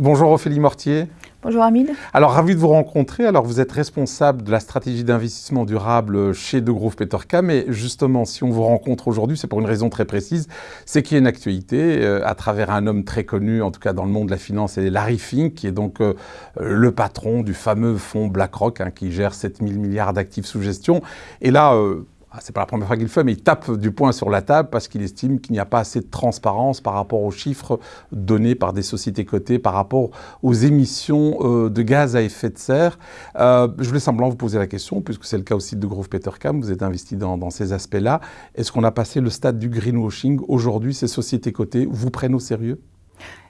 Bonjour Ophélie Mortier. Bonjour Hamid. Alors ravi de vous rencontrer. Alors vous êtes responsable de la stratégie d'investissement durable chez De Groove Petercam mais justement si on vous rencontre aujourd'hui c'est pour une raison très précise, c'est qu'il y a une actualité euh, à travers un homme très connu en tout cas dans le monde de la finance, c'est Larry Fink qui est donc euh, le patron du fameux fonds BlackRock hein, qui gère 7000 milliards d'actifs sous gestion. Et là, euh, c'est pas la première fois qu'il le fait, mais il tape du poing sur la table parce qu'il estime qu'il n'y a pas assez de transparence par rapport aux chiffres donnés par des sociétés cotées, par rapport aux émissions euh, de gaz à effet de serre. Euh, je voulais simplement vous poser la question, puisque c'est le cas aussi de Grove Petercam, vous êtes investi dans, dans ces aspects-là. Est-ce qu'on a passé le stade du greenwashing Aujourd'hui, ces sociétés cotées? Vous prennent au sérieux?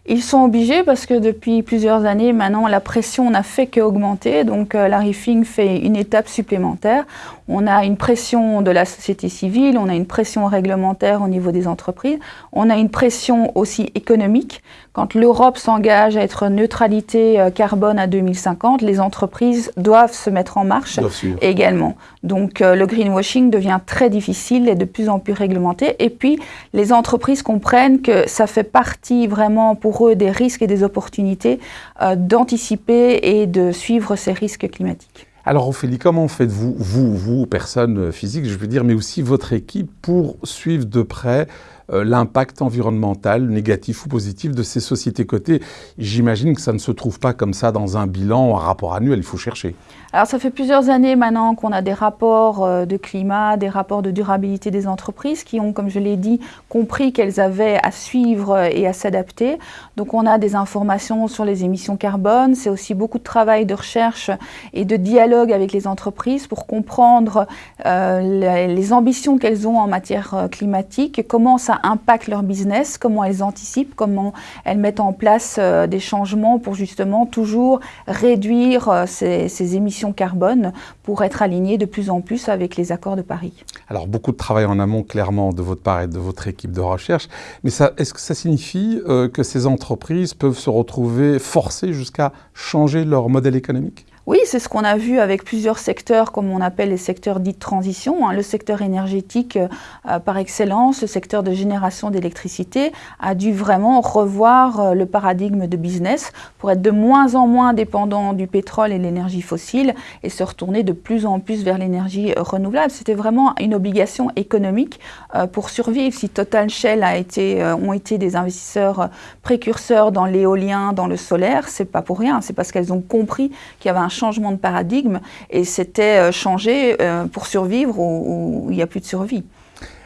Ils sont obligés parce que depuis plusieurs années, maintenant, la pression n'a fait qu'augmenter. Donc, euh, Larry Fink fait une étape supplémentaire. On a une pression de la société civile, on a une pression réglementaire au niveau des entreprises, on a une pression aussi économique. Quand l'Europe s'engage à être neutralité euh, carbone à 2050, les entreprises doivent se mettre en marche également. Donc, euh, le greenwashing devient très difficile et de plus en plus réglementé. Et puis, les entreprises comprennent que ça fait partie vraiment pour des risques et des opportunités euh, d'anticiper et de suivre ces risques climatiques. Alors Ophélie, comment faites-vous, vous, vous, personne physique, je veux dire, mais aussi votre équipe, pour suivre de près euh, l'impact environnemental, négatif ou positif, de ces sociétés cotées J'imagine que ça ne se trouve pas comme ça dans un bilan, un rapport annuel, il faut chercher. Alors ça fait plusieurs années maintenant qu'on a des rapports euh, de climat, des rapports de durabilité des entreprises qui ont, comme je l'ai dit, compris qu'elles avaient à suivre et à s'adapter. Donc on a des informations sur les émissions carbone, c'est aussi beaucoup de travail de recherche et de dialogue avec les entreprises pour comprendre euh, les ambitions qu'elles ont en matière climatique, comment ça impacte leur business, comment elles anticipent, comment elles mettent en place des changements pour justement toujours réduire ces, ces émissions carbone pour être aligné de plus en plus avec les accords de Paris. Alors beaucoup de travail en amont clairement de votre part et de votre équipe de recherche, mais est-ce que ça signifie euh, que ces entreprises peuvent se retrouver forcées jusqu'à changer leur modèle économique? Oui, c'est ce qu'on a vu avec plusieurs secteurs, comme on appelle les secteurs dits de transition. Hein. Le secteur énergétique euh, par excellence, le secteur de génération d'électricité, a dû vraiment revoir euh, le paradigme de business pour être de moins en moins dépendant du pétrole et de l'énergie fossile et se retourner de plus en plus vers l'énergie renouvelable. C'était vraiment une obligation économique euh, pour survivre. Si Total Shell a été, ont été des investisseurs précurseurs dans l'éolien, dans le solaire, c'est pas pour rien. C'est parce qu'elles ont compris qu'il y avait un changement de paradigme et c'était euh, changer euh, pour survivre ou il n'y a plus de survie.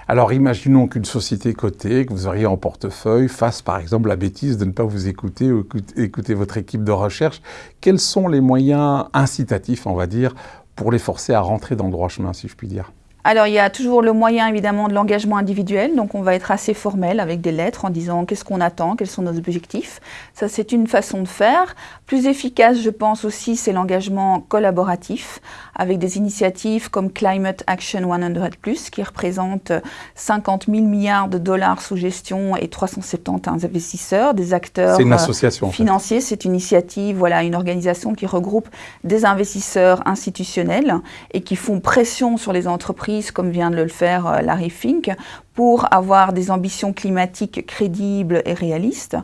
Alors imaginons qu'une société cotée, que vous auriez en portefeuille, fasse par exemple la bêtise de ne pas vous écouter ou écouter votre équipe de recherche. Quels sont les moyens incitatifs, on va dire, pour les forcer à rentrer dans le droit chemin, si je puis dire? Alors, il y a toujours le moyen, évidemment, de l'engagement individuel. Donc, on va être assez formel avec des lettres en disant qu'est-ce qu'on attend, quels sont nos objectifs. Ça, c'est une façon de faire. Plus efficace, je pense aussi, c'est l'engagement collaboratif avec des initiatives comme Climate Action 100+, qui représente 50 000 milliards de dollars sous gestion et 370 investisseurs, des acteurs une association, financiers. C'est une initiative, voilà, une organisation qui regroupe des investisseurs institutionnels et qui font pression sur les entreprises comme vient de le faire euh, Larry Fink, pour avoir des ambitions climatiques crédibles et réalistes.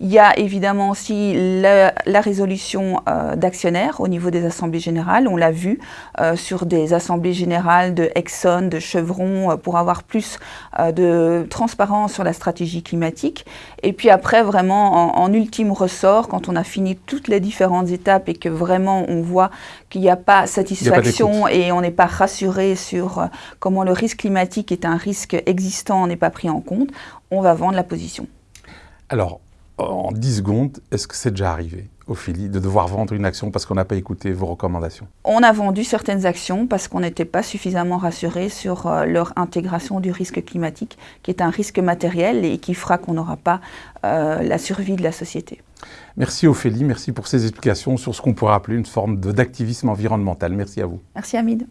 Il y a évidemment aussi la, résolution euh, d'actionnaires au niveau des assemblées générales. On l'a vu euh, sur des assemblées générales de Exxon, de Chevron, euh, pour avoir plus de transparence sur la stratégie climatique. Et puis après, vraiment, en, ultime ressort, quand on a fini toutes les différentes étapes et que vraiment on voit qu'il n'y a pas satisfaction et on n'est pas rassuré sur comment le risque climatique est un risque existant n'est pas pris en compte, on va vendre la position. Alors, en 10 secondes, est-ce que c'est déjà arrivé, Ophélie, de devoir vendre une action parce qu'on n'a pas écouté vos recommandations? On a vendu certaines actions parce qu'on n'était pas suffisamment rassuré sur euh, leur intégration du risque climatique, qui est un risque matériel et qui fera qu'on n'aura pas euh, la survie de la société. Merci Ophélie, merci pour ces explications sur ce qu'on pourrait appeler une forme d'activisme environnemental. Merci à vous. Merci Hamid.